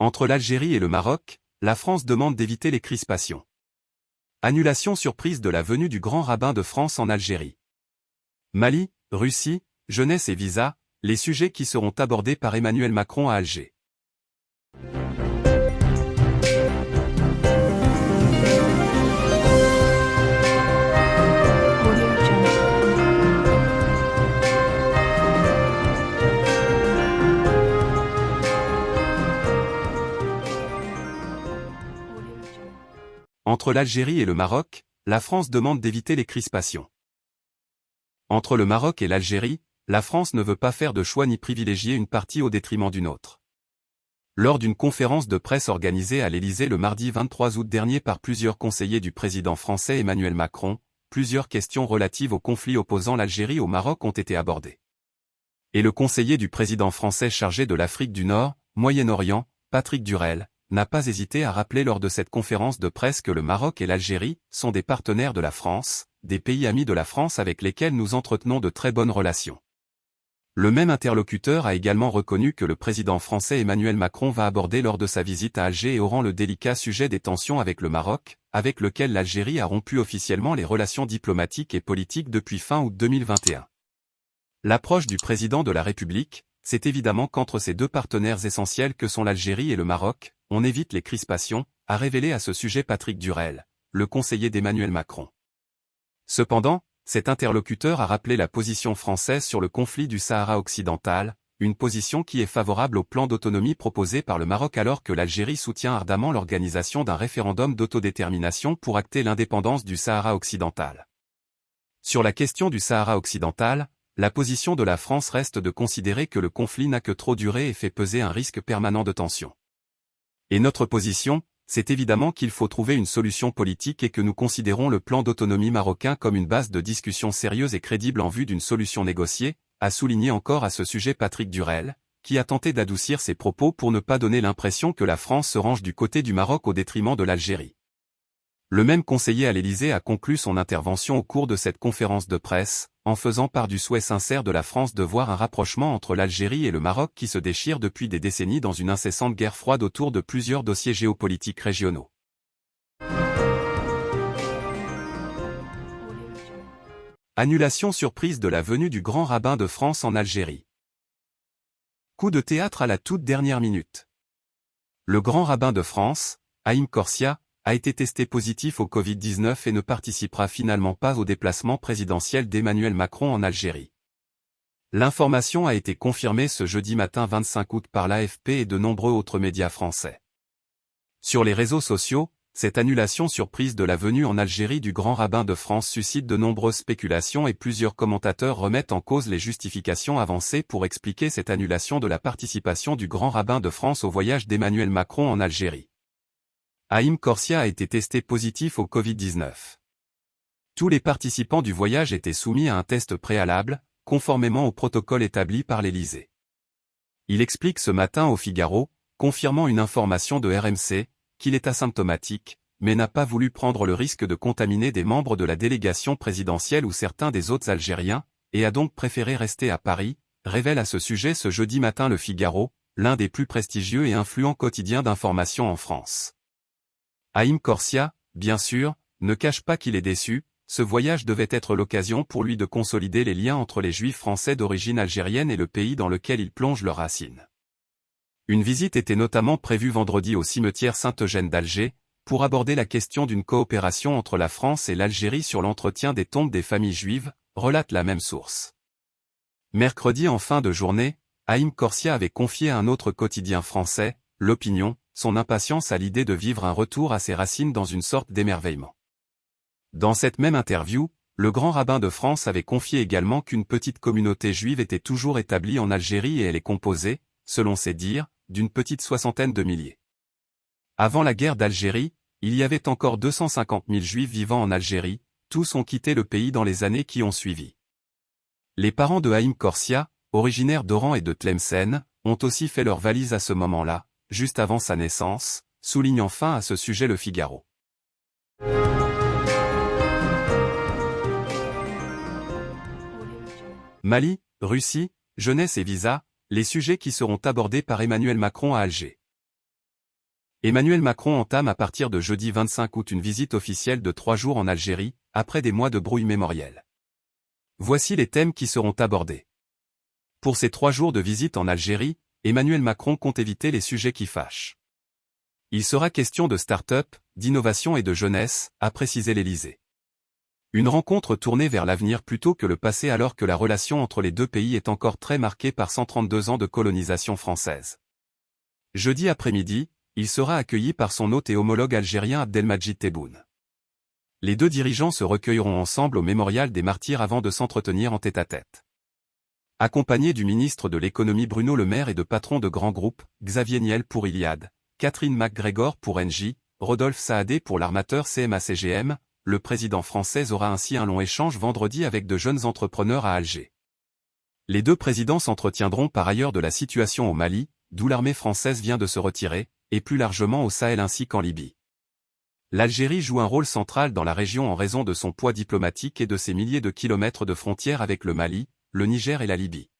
Entre l'Algérie et le Maroc, la France demande d'éviter les crispations. Annulation surprise de la venue du grand rabbin de France en Algérie. Mali, Russie, jeunesse et visa, les sujets qui seront abordés par Emmanuel Macron à Alger. Entre l'Algérie et le Maroc, la France demande d'éviter les crispations. Entre le Maroc et l'Algérie, la France ne veut pas faire de choix ni privilégier une partie au détriment d'une autre. Lors d'une conférence de presse organisée à l'Élysée le mardi 23 août dernier par plusieurs conseillers du président français Emmanuel Macron, plusieurs questions relatives au conflit opposant l'Algérie au Maroc ont été abordées. Et le conseiller du président français chargé de l'Afrique du Nord, Moyen-Orient, Patrick Durel, n'a pas hésité à rappeler lors de cette conférence de presse que le Maroc et l'Algérie sont des partenaires de la France, des pays amis de la France avec lesquels nous entretenons de très bonnes relations. Le même interlocuteur a également reconnu que le président français Emmanuel Macron va aborder lors de sa visite à Alger et rang le délicat sujet des tensions avec le Maroc, avec lequel l'Algérie a rompu officiellement les relations diplomatiques et politiques depuis fin août 2021. L'approche du président de la République, c'est évidemment qu'entre ces deux partenaires essentiels que sont l'Algérie et le Maroc, on évite les crispations, a révélé à ce sujet Patrick Durel, le conseiller d'Emmanuel Macron. Cependant, cet interlocuteur a rappelé la position française sur le conflit du Sahara occidental, une position qui est favorable au plan d'autonomie proposé par le Maroc alors que l'Algérie soutient ardemment l'organisation d'un référendum d'autodétermination pour acter l'indépendance du Sahara occidental. Sur la question du Sahara occidental, la position de la France reste de considérer que le conflit n'a que trop duré et fait peser un risque permanent de tension. Et notre position, c'est évidemment qu'il faut trouver une solution politique et que nous considérons le plan d'autonomie marocain comme une base de discussion sérieuse et crédible en vue d'une solution négociée, a souligné encore à ce sujet Patrick Durel, qui a tenté d'adoucir ses propos pour ne pas donner l'impression que la France se range du côté du Maroc au détriment de l'Algérie. Le même conseiller à l'Élysée a conclu son intervention au cours de cette conférence de presse, en faisant part du souhait sincère de la France de voir un rapprochement entre l'Algérie et le Maroc qui se déchire depuis des décennies dans une incessante guerre froide autour de plusieurs dossiers géopolitiques régionaux. Annulation surprise de la venue du grand rabbin de France en Algérie. Coup de théâtre à la toute dernière minute. Le grand rabbin de France, Haïm Corsia, a été testé positif au Covid-19 et ne participera finalement pas au déplacement présidentiel d'Emmanuel Macron en Algérie. L'information a été confirmée ce jeudi matin 25 août par l'AFP et de nombreux autres médias français. Sur les réseaux sociaux, cette annulation surprise de la venue en Algérie du grand rabbin de France suscite de nombreuses spéculations et plusieurs commentateurs remettent en cause les justifications avancées pour expliquer cette annulation de la participation du grand rabbin de France au voyage d'Emmanuel Macron en Algérie. Haïm Corsia a été testé positif au Covid-19. Tous les participants du voyage étaient soumis à un test préalable, conformément au protocole établi par l'Élysée. Il explique ce matin au Figaro, confirmant une information de RMC, qu'il est asymptomatique, mais n'a pas voulu prendre le risque de contaminer des membres de la délégation présidentielle ou certains des autres Algériens, et a donc préféré rester à Paris, révèle à ce sujet ce jeudi matin le Figaro, l'un des plus prestigieux et influents quotidiens d'information en France. Haïm Corsia, bien sûr, ne cache pas qu'il est déçu, ce voyage devait être l'occasion pour lui de consolider les liens entre les juifs français d'origine algérienne et le pays dans lequel ils plongent leurs racines. Une visite était notamment prévue vendredi au cimetière Saint-Eugène d'Alger, pour aborder la question d'une coopération entre la France et l'Algérie sur l'entretien des tombes des familles juives, relate la même source. Mercredi en fin de journée, Haïm Corsia avait confié à un autre quotidien français, L'Opinion, son impatience à l'idée de vivre un retour à ses racines dans une sorte d'émerveillement. Dans cette même interview, le grand rabbin de France avait confié également qu'une petite communauté juive était toujours établie en Algérie et elle est composée, selon ses dires, d'une petite soixantaine de milliers. Avant la guerre d'Algérie, il y avait encore 250 000 juifs vivant en Algérie, tous ont quitté le pays dans les années qui ont suivi. Les parents de Haïm Corsia, originaires d'Oran et de Tlemcen, ont aussi fait leur valise à ce moment-là, juste avant sa naissance, souligne enfin à ce sujet le Figaro. Mali, Russie, jeunesse et visa, les sujets qui seront abordés par Emmanuel Macron à Alger. Emmanuel Macron entame à partir de jeudi 25 août une visite officielle de trois jours en Algérie, après des mois de brouille mémorielle. Voici les thèmes qui seront abordés. Pour ces trois jours de visite en Algérie, Emmanuel Macron compte éviter les sujets qui fâchent. Il sera question de start-up, d'innovation et de jeunesse, a précisé l'Élysée. Une rencontre tournée vers l'avenir plutôt que le passé alors que la relation entre les deux pays est encore très marquée par 132 ans de colonisation française. Jeudi après-midi, il sera accueilli par son hôte et homologue algérien Abdelmajid Tebboune. Les deux dirigeants se recueilleront ensemble au mémorial des martyrs avant de s'entretenir en tête-à-tête. Accompagné du ministre de l'économie Bruno Le Maire et de patrons de grands groupes, Xavier Niel pour Iliad, Catherine McGregor pour Engie, Rodolphe Saadé pour l'armateur CMA-CGM, le président français aura ainsi un long échange vendredi avec de jeunes entrepreneurs à Alger. Les deux présidents s'entretiendront par ailleurs de la situation au Mali, d'où l'armée française vient de se retirer, et plus largement au Sahel ainsi qu'en Libye. L'Algérie joue un rôle central dans la région en raison de son poids diplomatique et de ses milliers de kilomètres de frontières avec le Mali, le Niger et la Libye.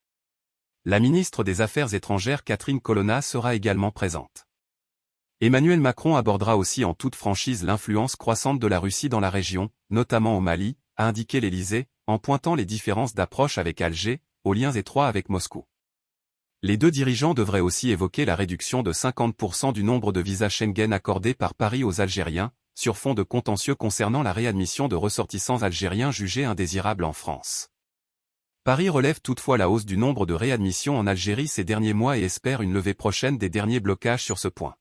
La ministre des Affaires étrangères Catherine Colonna sera également présente. Emmanuel Macron abordera aussi en toute franchise l'influence croissante de la Russie dans la région, notamment au Mali, a indiqué l'Élysée, en pointant les différences d'approche avec Alger, aux liens étroits avec Moscou. Les deux dirigeants devraient aussi évoquer la réduction de 50% du nombre de visas Schengen accordés par Paris aux Algériens, sur fond de contentieux concernant la réadmission de ressortissants algériens jugés indésirables en France. Paris relève toutefois la hausse du nombre de réadmissions en Algérie ces derniers mois et espère une levée prochaine des derniers blocages sur ce point.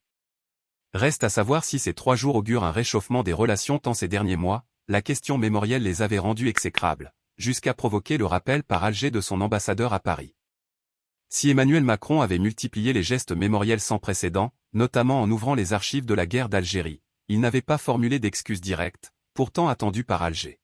Reste à savoir si ces trois jours augurent un réchauffement des relations tant ces derniers mois, la question mémorielle les avait rendus exécrables, jusqu'à provoquer le rappel par Alger de son ambassadeur à Paris. Si Emmanuel Macron avait multiplié les gestes mémoriels sans précédent, notamment en ouvrant les archives de la guerre d'Algérie, il n'avait pas formulé d'excuses directes, pourtant attendues par Alger.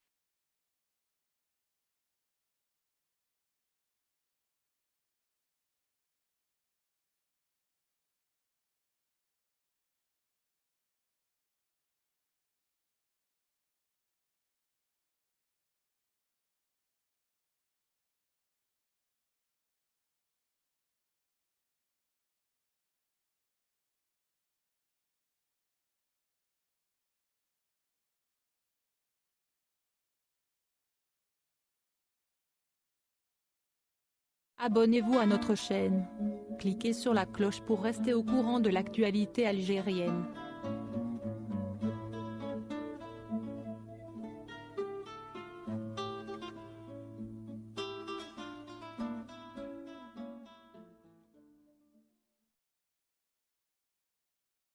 Abonnez-vous à notre chaîne. Cliquez sur la cloche pour rester au courant de l'actualité algérienne.